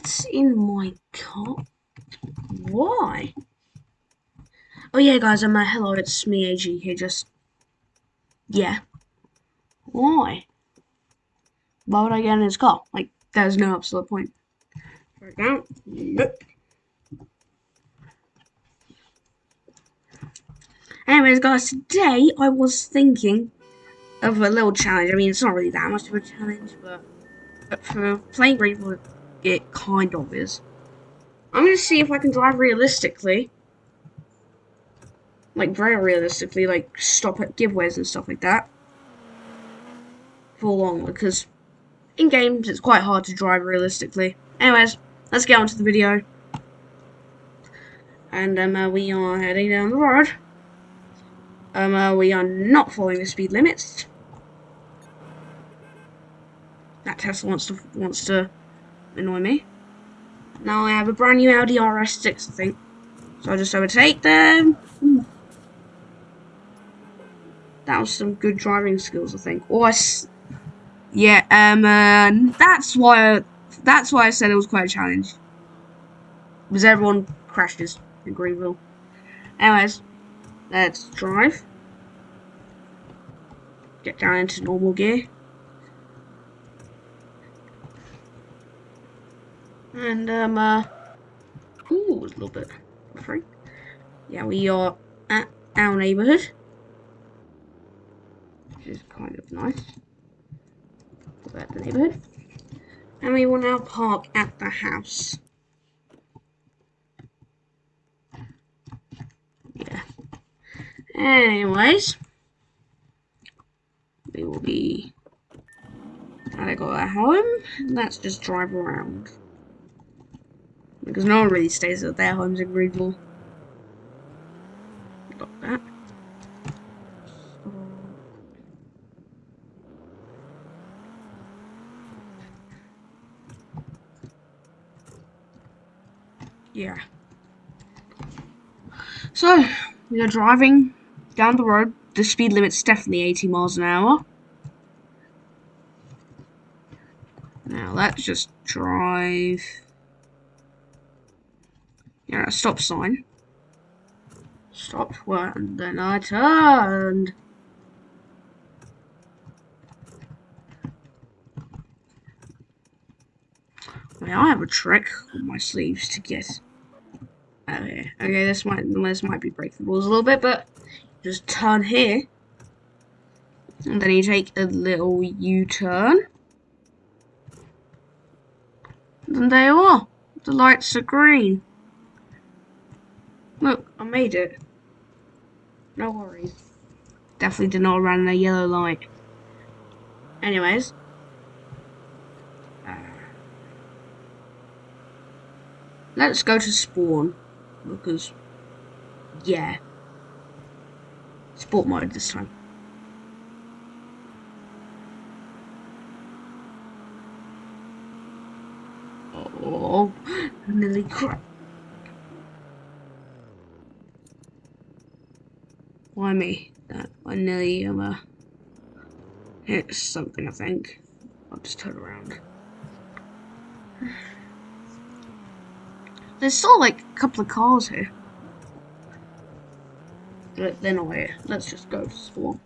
get in my car? Why? Oh yeah, guys, I'm uh, hello, it's me, AG here, just... Yeah. Why? Why would I get in his car? Like, there's no absolute point. Anyways, guys, today I was thinking of a little challenge. I mean, it's not really that much of a challenge, but, but for playing Greenville, it kind of is. I'm gonna see if I can drive realistically. Like, very realistically, like, stop at giveaways and stuff like that. For long, because in games it's quite hard to drive realistically. Anyways, let's get on to the video. And um, uh, we are heading down the road. Um, uh, we are not following the speed limits. That Tesla wants to wants to annoy me. Now I have a brand new Audi RS6, I think. So I'll just overtake them. That was some good driving skills, I think. Or I yeah, um, uh, that's why that's why I said it was quite a challenge. Because everyone crashes in Greenville. Anyways, let's drive. Get down into normal gear. And, um, uh, ooh, a little bit free. Yeah, we are at our neighborhood. Which is kind of nice. At the neighborhood. And we will now park at the house. Yeah. Anyways. We will be... I got at home. Let's just drive around. Because no one really stays at their homes in Greenville. Got that. Yeah. So, we are driving down the road. The speed limit's definitely 80 miles an hour. Now, let's just drive yeah, a stop sign. Stop and then I turned. I have a trick on my sleeves to get. Okay, okay, this might this might be break the rules a little bit, but just turn here, and then you take a little U-turn. And there you are. The lights are green. Look, I made it. No worries. Definitely did not run a yellow light. Anyways. Uh, let's go to spawn. Because, yeah. Sport mode this time. Oh, nearly crap. Why me? That I nearly um, uh, hit something, I think. I'll just turn around. There's still like a couple of cars here. But they're not here. Let's just go to spawn.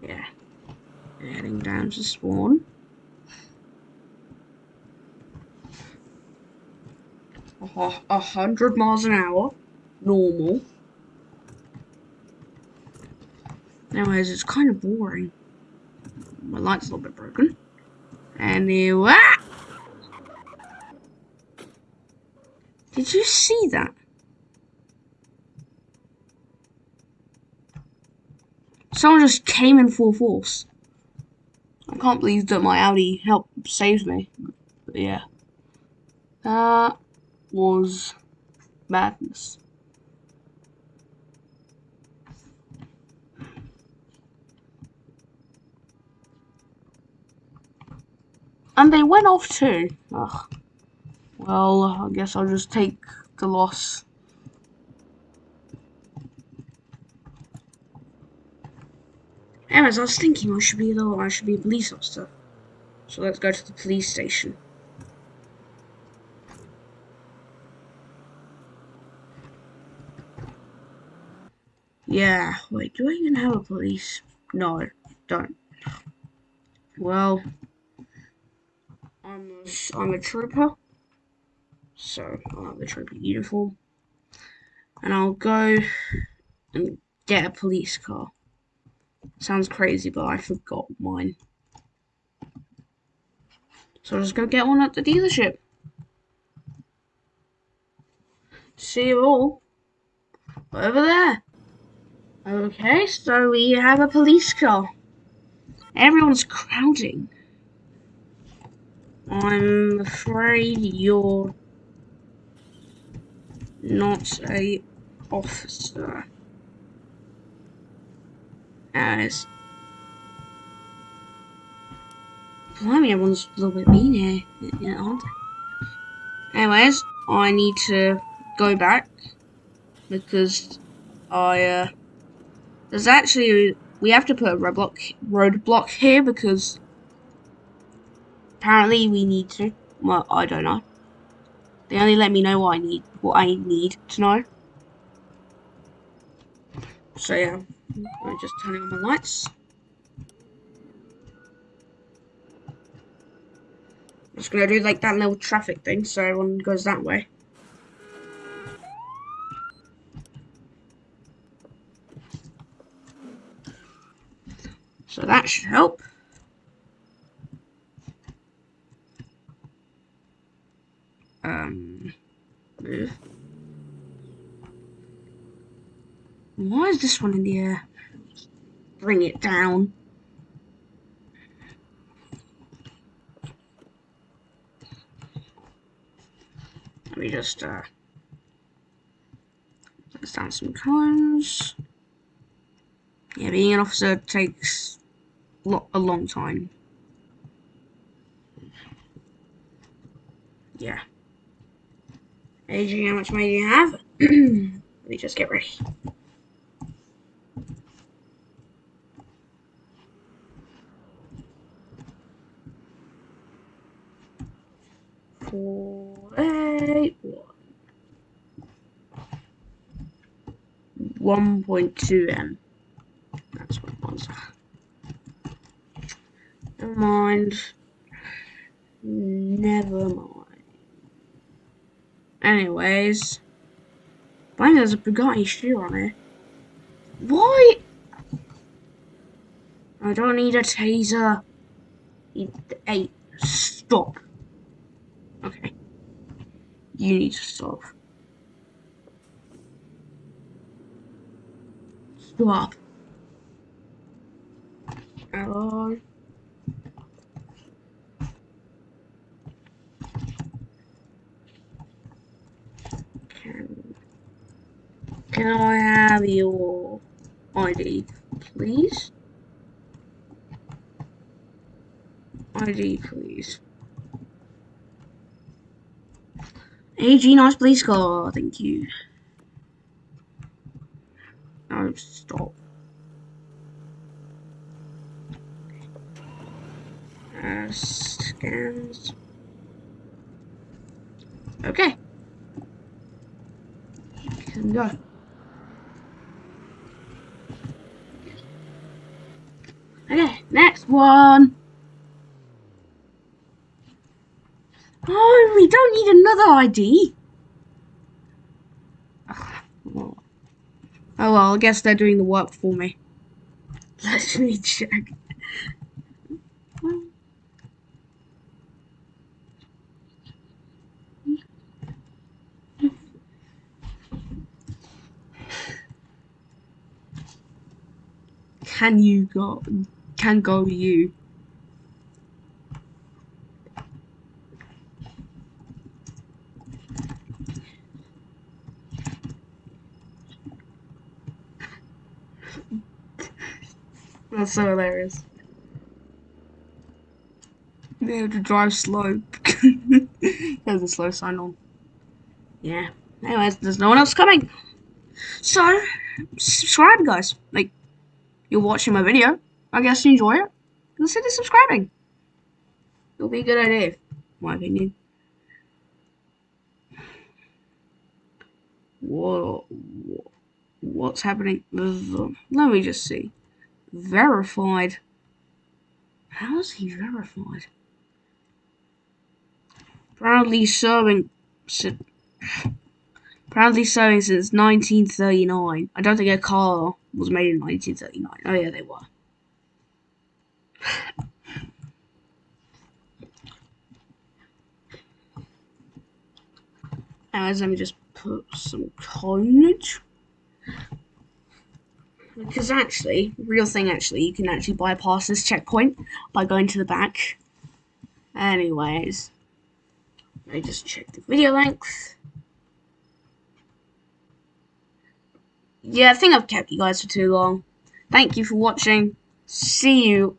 Yeah. Heading down to spawn. A hundred miles an hour, normal. Anyways, it's kind of boring. My light's a little bit broken. Anyway. Did you see that? Someone just came in full force. I can't believe that my Audi helped save me. But yeah. Uh, was madness. And they went off too. Ugh. Well, I guess I'll just take the loss. Anyways, I was thinking I should be the I should be a police officer. So let's go to the police station. Yeah, wait, do I even have a police? No, don't. Well, I'm a, I'm a trooper, so I'll have a trooper uniform, and I'll go and get a police car. Sounds crazy, but I forgot mine. So I'll just go get one at the dealership. See you all over there. Okay, so we have a police car. Everyone's crowding. I'm afraid you're not a officer. As Blimey, everyone's a little bit mean here, aren't they? Anyways, I need to go back because I uh there's actually we have to put a roadblock roadblock here because apparently we need to. Well, I don't know. They only let me know what I need what I need to know. So yeah, I'm just turning on my lights. I'm just gonna do like that little traffic thing so everyone goes that way. So that should help. Um. Why is this one in the air? Bring it down. Let me just, uh, let's down some cones. Yeah, being an officer takes lo a long time. Yeah. AG, how much money do you have? Let me just get ready. Four, eight, one. 1.2 M. That's what it was. Never mind. Anyways. Bang, there's a Bugatti shoe on it. Why? I don't need a taser. Hey, stop. Okay. You need to stop. Stop. Hello? Can I have your ID, please? ID, please. AG, nice police car, thank you. No, stop. Uh, scans. Okay. Can go. Okay, next one. Oh, we don't need another ID. Oh well, I guess they're doing the work for me. Let me check. Can you go? Can go you? That's so hilarious. They have to drive slow. There's a slow sign on. Yeah. Anyways, there's no one else coming. So, subscribe, guys. Like, you're watching my video. I guess you enjoy it, consider subscribing. It'll be a good idea, my opinion. Whoa, what's happening? Let me just see. Verified. How is he verified? Proudly serving. Proudly serving since 1939. I don't think a car was made in 1939. Oh yeah, they were. As me just put some coinage. Because actually, real thing actually, you can actually bypass this checkpoint by going to the back. Anyways, me just check the video length. Yeah, I think I've kept you guys for too long. Thank you for watching. See you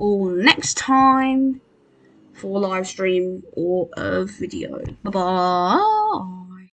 all next time for live stream or a video. Bye bye.